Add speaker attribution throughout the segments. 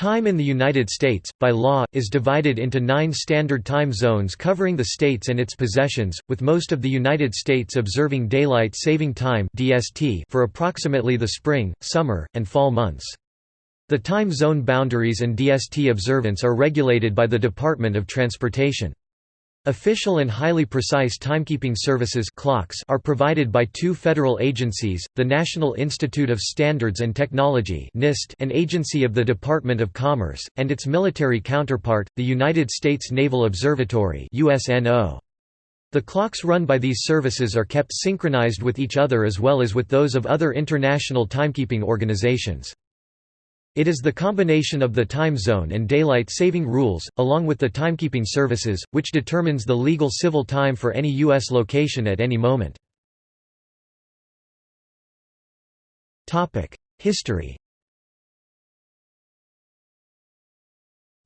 Speaker 1: Time in the United States, by law, is divided into nine standard time zones covering the states and its possessions, with most of the United States observing Daylight Saving Time for approximately the spring, summer, and fall months. The time zone boundaries and DST observance are regulated by the Department of Transportation. Official and highly precise timekeeping services clocks are provided by two federal agencies, the National Institute of Standards and Technology NIST, an agency of the Department of Commerce, and its military counterpart, the United States Naval Observatory USNO. The clocks run by these services are kept synchronized with each other as well as with those of other international timekeeping organizations. It is the combination of the time zone and daylight saving rules, along with the timekeeping services, which determines the legal civil time for any U.S. location at any moment. History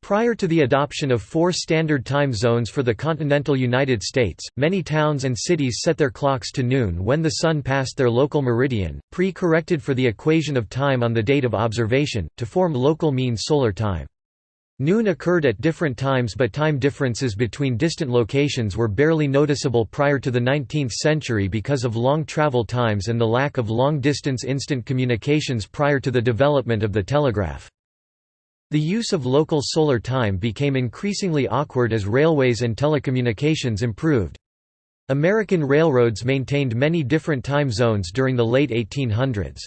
Speaker 1: Prior to the adoption of four standard time zones for the continental United States, many towns and cities set their clocks to noon when the sun passed their local meridian, pre-corrected for the equation of time on the date of observation, to form local mean solar time. Noon occurred at different times but time differences between distant locations were barely noticeable prior to the 19th century because of long travel times and the lack of long-distance instant communications prior to the development of the telegraph. The use of local solar time became increasingly awkward as railways and telecommunications improved. American railroads maintained many different time zones during the late 1800s.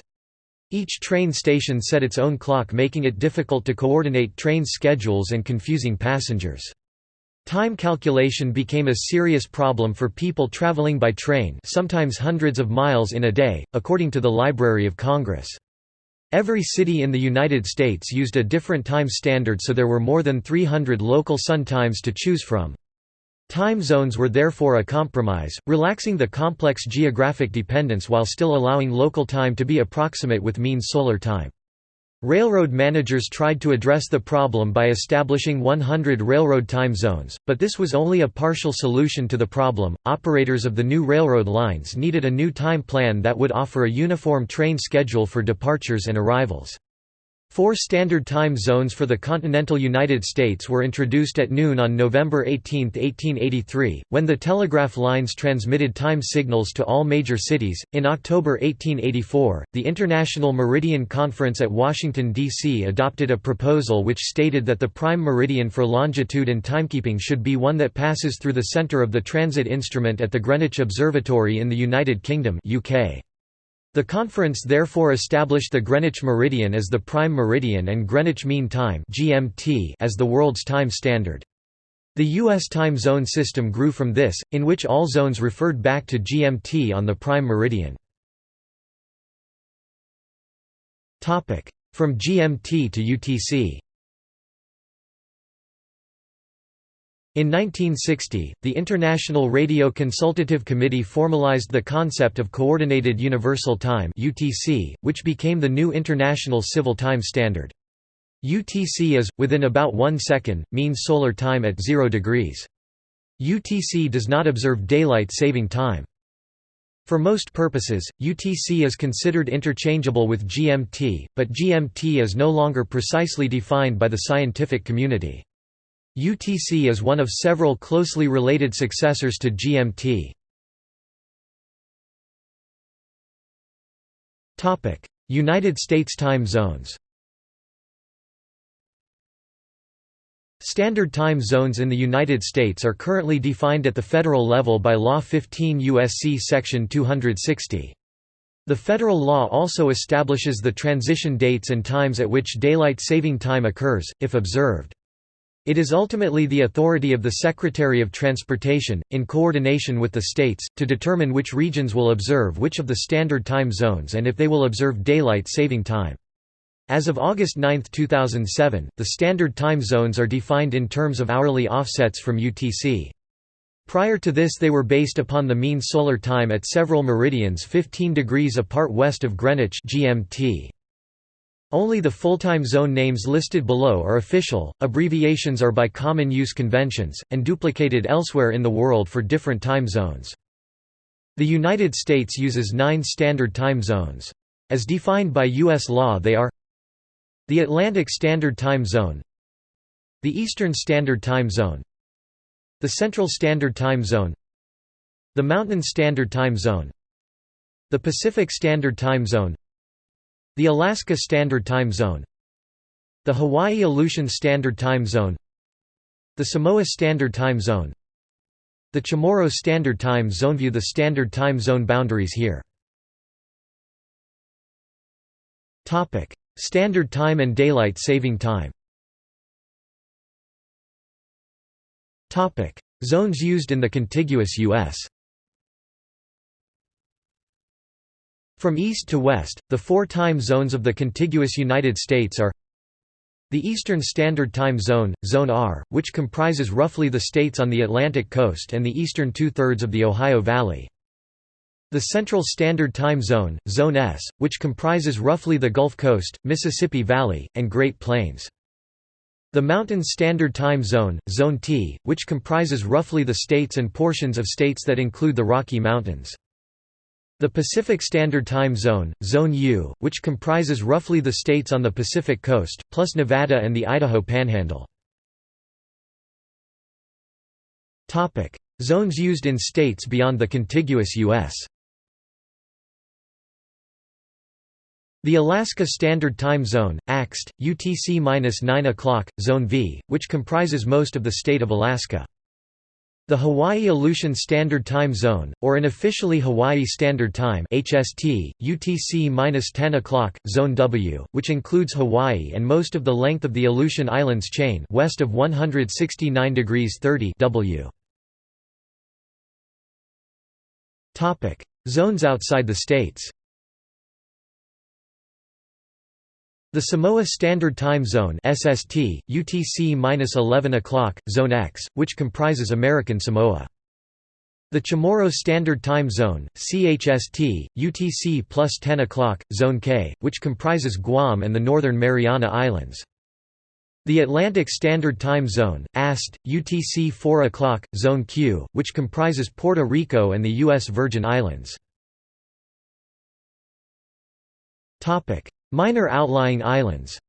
Speaker 1: Each train station set its own clock making it difficult to coordinate train schedules and confusing passengers. Time calculation became a serious problem for people traveling by train sometimes hundreds of miles in a day, according to the Library of Congress. Every city in the United States used a different time standard so there were more than 300 local sun times to choose from. Time zones were therefore a compromise, relaxing the complex geographic dependence while still allowing local time to be approximate with mean solar time. Railroad managers tried to address the problem by establishing 100 railroad time zones, but this was only a partial solution to the problem. Operators of the new railroad lines needed a new time plan that would offer a uniform train schedule for departures and arrivals. Four standard time zones for the continental United States were introduced at noon on November 18, 1883, when the telegraph lines transmitted time signals to all major cities. In October 1884, the International Meridian Conference at Washington, D.C. adopted a proposal which stated that the prime meridian for longitude and timekeeping should be one that passes through the center of the transit instrument at the Greenwich Observatory in the United Kingdom UK. The conference therefore established the Greenwich meridian as the prime meridian and Greenwich Mean Time (GMT) as the world's time standard. The U.S. time zone system grew from this, in which all zones referred back to GMT on the prime meridian. From GMT to UTC In 1960, the International Radio Consultative Committee formalized the concept of Coordinated Universal Time (UTC), which became the new international civil time standard. UTC is, within about one second, mean solar time at 0 degrees. UTC does not observe daylight saving time. For most purposes, UTC is considered interchangeable with GMT, but GMT is no longer precisely defined by the scientific community. UTC is one of several closely related successors to GMT. United States time zones Standard time zones in the United States are currently defined at the federal level by Law 15 U.S.C. Section 260. The federal law also establishes the transition dates and times at which daylight saving time occurs, if observed. It is ultimately the authority of the Secretary of Transportation, in coordination with the states, to determine which regions will observe which of the standard time zones and if they will observe daylight saving time. As of August 9, 2007, the standard time zones are defined in terms of hourly offsets from UTC. Prior to this they were based upon the mean solar time at several meridians 15 degrees apart west of Greenwich GMT. Only the full-time zone names listed below are official, abbreviations are by common use conventions, and duplicated elsewhere in the world for different time zones. The United States uses nine standard time zones. As defined by U.S. law they are The Atlantic Standard Time Zone The Eastern Standard Time Zone The Central Standard Time Zone The Mountain Standard Time Zone The Pacific Standard Time Zone The Alaska Standard Time Zone The Hawaii Aleutian Standard Time Zone The Samoa Standard Time Zone The Chamorro Standard Time Zone. View the Standard Time Zone boundaries here. Standard Time and Daylight Saving Time. Zones used in the contiguous U.S. From east to west, the four time zones of the contiguous United States are the Eastern Standard Time Zone, Zone R, which comprises roughly the states on the Atlantic coast and the eastern two-thirds of the Ohio Valley. The Central Standard Time Zone, Zone S, which comprises roughly the Gulf Coast, Mississippi Valley, and Great Plains. The Mountain Standard Time Zone, Zone T, which comprises roughly the states and portions of states that include the Rocky Mountains. The Pacific Standard Time Zone, Zone U, which comprises roughly the states on the Pacific Coast, plus Nevada and the Idaho Panhandle. Zones used in states beyond the contiguous U.S. The Alaska Standard Time Zone, AXT, UTC-9 o'clock, Zone V, which comprises most of the state of Alaska. The Hawaii Aleutian Standard Time Zone, or an officially Hawaii Standard Time HST, UTC-10 o'clock, Zone W, which includes Hawaii and most of the length of the Aleutian Islands chain west of 169 degrees 30 W. Zones outside the states The Samoa Standard Time Zone (SST), UTC-11 o'clock, Zone X, which comprises American Samoa. The Chamorro Standard Time Zone (CHST), UTC plus 10 o'clock, Zone K, which comprises Guam and the Northern Mariana Islands. The Atlantic Standard Time Zone (AST), UTC 4 o'clock, Zone Q, which comprises Puerto Rico and the U.S. Virgin Islands. Topic. Minor outlying islands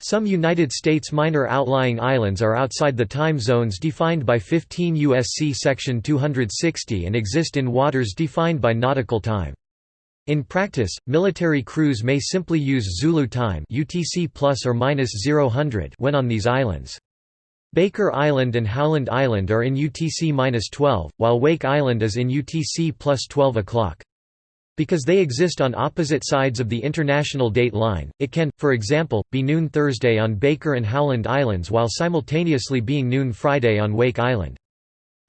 Speaker 1: Some United States minor outlying islands are outside the time zones defined by 15 U.S.C. Section 260 and exist in waters defined by nautical time. In practice, military crews may simply use Zulu time UTC plus or minus 000 when on these islands. Baker Island and Howland Island are in UTC-12, while Wake Island is in UTC plus 12 o'clock. Because they exist on opposite sides of the international date line, it can, for example, be noon Thursday on Baker and Howland Islands while simultaneously being noon Friday on Wake Island.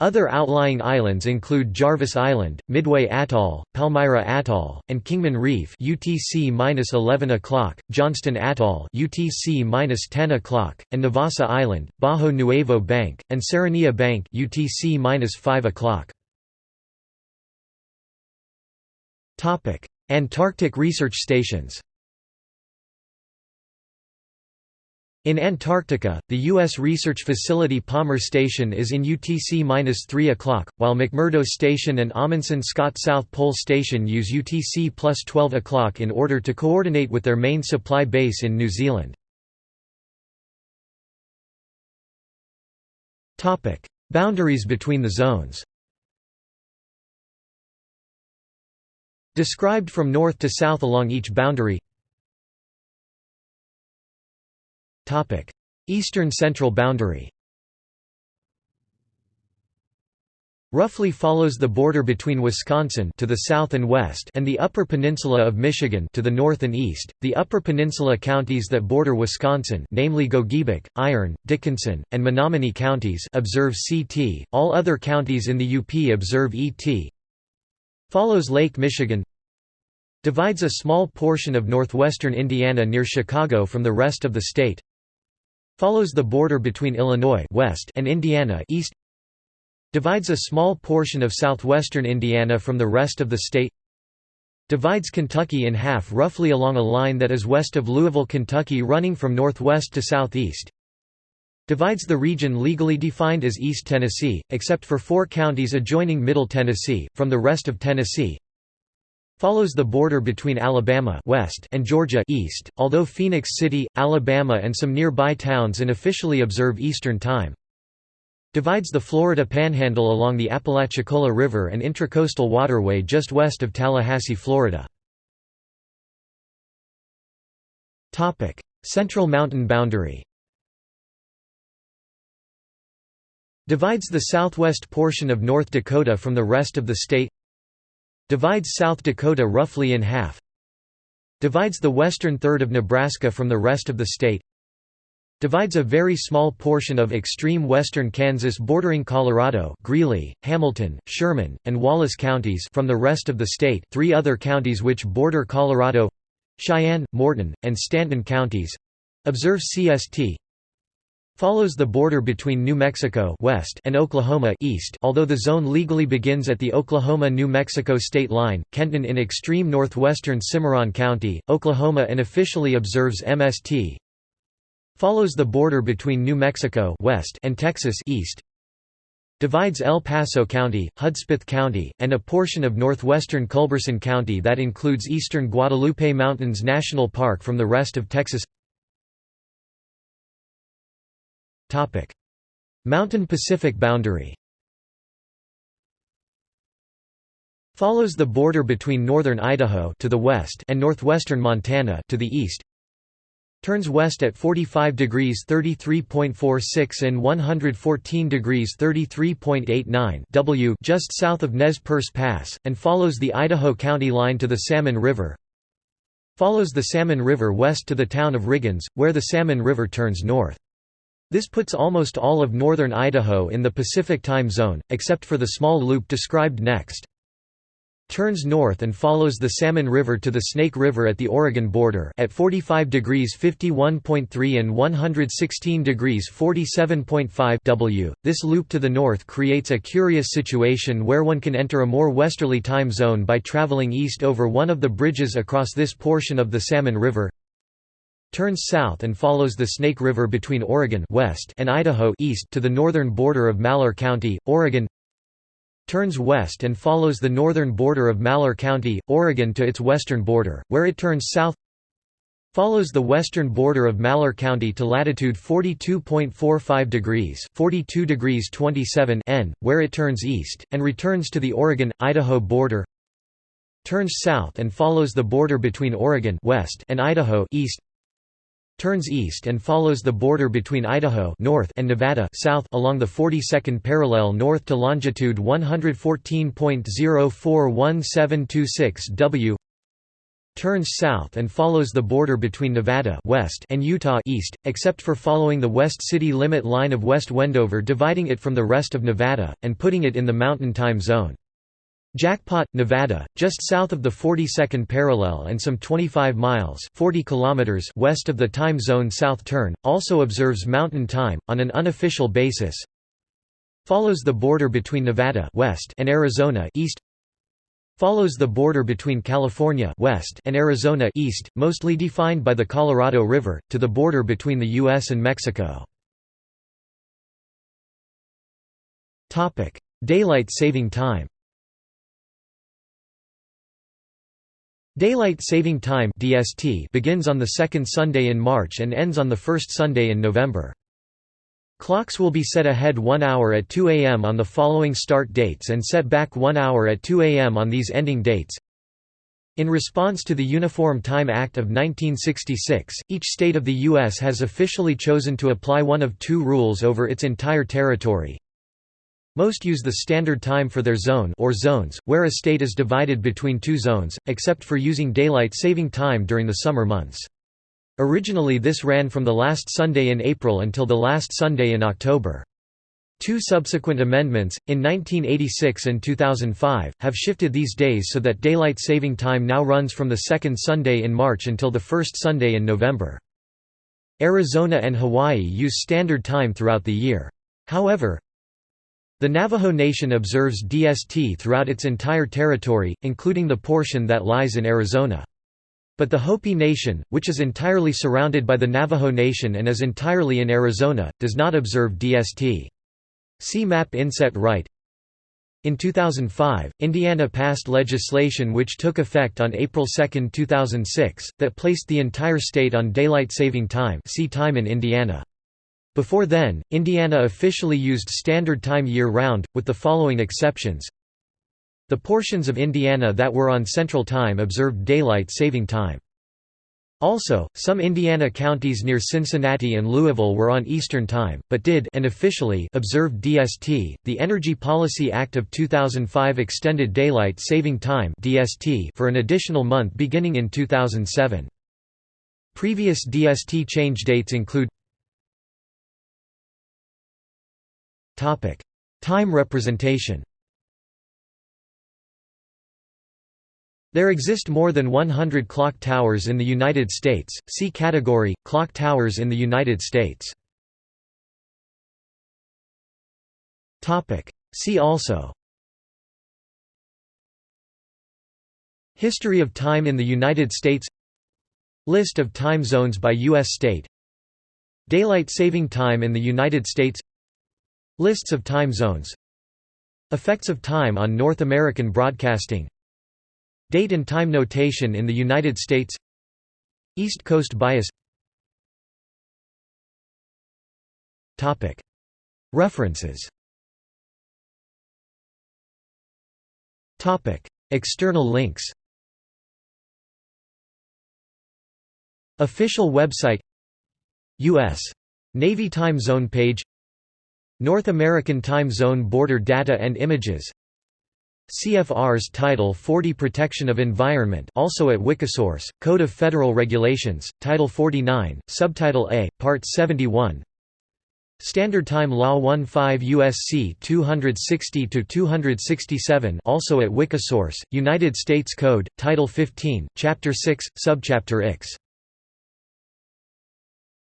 Speaker 1: Other outlying islands include Jarvis Island, Midway Atoll, Palmyra Atoll, and Kingman Reef (UTC-11 o'clock), Johnston Atoll (UTC-10 o'clock), and Navassa Island, Bajo Nuevo Bank, and Serranilla Bank (UTC-5 o'clock). Antarctic research stations In Antarctica, the U.S. research facility Palmer Station is in UTC-3 o'clock, while McMurdo Station and Amundsen Scott South Pole Station use UTC plus 12 o'clock in order to coordinate with their main supply base in New Zealand. Boundaries between the zones Described from north to south along each boundary Eastern central boundary roughly follows the border between Wisconsin to the south and west and the Upper Peninsula of Michigan to the north and east. The Upper Peninsula counties that border Wisconsin, namely Gogebic, Iron, Dickinson, and Menominee counties, observe CT. All other counties in the UP observe ET. Follows Lake Michigan Divides a small portion of northwestern Indiana near Chicago from the rest of the state Follows the border between Illinois west and Indiana east Divides a small portion of southwestern Indiana from the rest of the state Divides Kentucky in half roughly along a line that is west of Louisville, Kentucky running from northwest to southeast Divides the region legally defined as East Tennessee, except for four counties adjoining Middle Tennessee, from the rest of Tennessee. Follows the border between Alabama west and Georgia east, although Phenix City, Alabama and some nearby towns unofficially observe Eastern Time. Divides the Florida Panhandle along the Apalachicola River and Intracoastal Waterway just west of Tallahassee, Florida. Central Mountain Boundary Divides the southwest portion of North Dakota from the rest of the state Divides South Dakota roughly in half Divides the western third of Nebraska from the rest of the state Divides a very small portion of extreme western Kansas bordering Colorado Greeley, Hamilton, Sherman, and Wallace counties from the rest of the state three other counties which border Colorado—Cheyenne, Morton, and Stanton counties—observe CST Follows the border between New Mexico west and Oklahoma east although the zone legally begins at the Oklahoma-New Mexico state line, Kenton in extreme northwestern Cimarron County, Oklahoma and officially observes MST. Follows the border between New Mexico west and Texas east. Divides El Paso County, Hudspeth County, and a portion of northwestern Culberson County that includes eastern Guadalupe Mountains National Park from the rest of Texas Mountain Pacific boundary Follows the border between northern Idaho to the west and northwestern Montana to the east. Turns west at 45 degrees 33.46 and 114 degrees 33.89 W just south of Nez Perce Pass, and follows the Idaho County line to the Salmon River. Follows the Salmon River west to the town of Riggins, where the Salmon River turns north. This puts almost all of northern Idaho in the Pacific time zone, except for the small loop described next. Turns north and follows the Salmon River to the Snake River at the Oregon border at 45 degrees 51.3 and 116 degrees 47.5 W. This loop to the north creates a curious situation where one can enter a more westerly time zone by traveling east over one of the bridges across this portion of the Salmon River turns south and follows the Snake River between Oregon west and Idaho east to the northern border of Malheur County, Oregon turns west and follows the northern border of Malheur County, Oregon to its western border, where it turns south follows the western border of Malheur County to latitude 42.45 degrees 42 degrees 27 N, where it turns east, and returns to the Oregon-Idaho border turns south and follows the border between Oregon west and Idaho east turns east and follows the border between Idaho north and Nevada south along the 42nd parallel north to longitude 114.041726 W turns south and follows the border between Nevada west and Utah east, except for following the west city limit line of West Wendover dividing it from the rest of Nevada, and putting it in the Mountain Time Zone. Jackpot, Nevada, just south of the 42nd parallel and some 25 miles 40 kilometers west of the time zone south turn, also observes Mountain Time, on an unofficial basis. Follows the border between Nevada west and Arizona east. Follows the border between California west and Arizona east, mostly defined by the Colorado River, to the border between the U.S. and Mexico. Daylight saving time Daylight Saving Time (DST) begins on the second Sunday in March and ends on the first Sunday in November. Clocks will be set ahead 1 hour at 2 a.m. on the following start dates and set back 1 hour at 2 a.m. on these ending dates. In response to the Uniform Time Act of 1966, each state of the U.S. has officially chosen to apply one of two rules over its entire territory, most use the standard time for their zone or zones, where a state is divided between two zones, except for using daylight saving time during the summer months. Originally this ran from the last Sunday in April until the last Sunday in October. Two subsequent amendments, in 1986 and 2005, have shifted these days so that daylight saving time now runs from the second Sunday in March until the first Sunday in November. Arizona and Hawaii use standard time throughout the year. However, the Navajo Nation observes DST throughout its entire territory, including the portion that lies in Arizona. But the Hopi Nation, which is entirely surrounded by the Navajo Nation and is entirely in Arizona, does not observe DST. See map inset right In 2005, Indiana passed legislation which took effect on April 2, 2006, that placed the entire state on daylight saving time see time in Indiana. Before then, Indiana officially used Standard Time year-round, with the following exceptions. The portions of Indiana that were on Central Time observed daylight saving time. Also, some Indiana counties near Cincinnati and Louisville were on Eastern Time, but did and officially observed DST. The Energy Policy Act of 2005 extended daylight saving time (DST) for an additional month beginning in 2007. Previous DST change dates include Time representation. There exist more than 100 clock towers in the United States. See category Clock towers in the United States. Topic: See also History of time in the United States List of time zones by U.S. state Daylight saving time in the United States Lists of time zones. Effects of time on North American broadcasting. Date and time notation in the United States. East Coast bias. References. External links. Official website. U.S. Navy Time Zone page North American Time Zone Border Data and Images. CFR's Title 40 Protection of Environment also at Wikisource, Code of Federal Regulations, Title 49, Subtitle A, Part 71 Standard Time Law 15 USC 260-267 also at Wikisource, United States Code, Title 15, Chapter 6, Subchapter X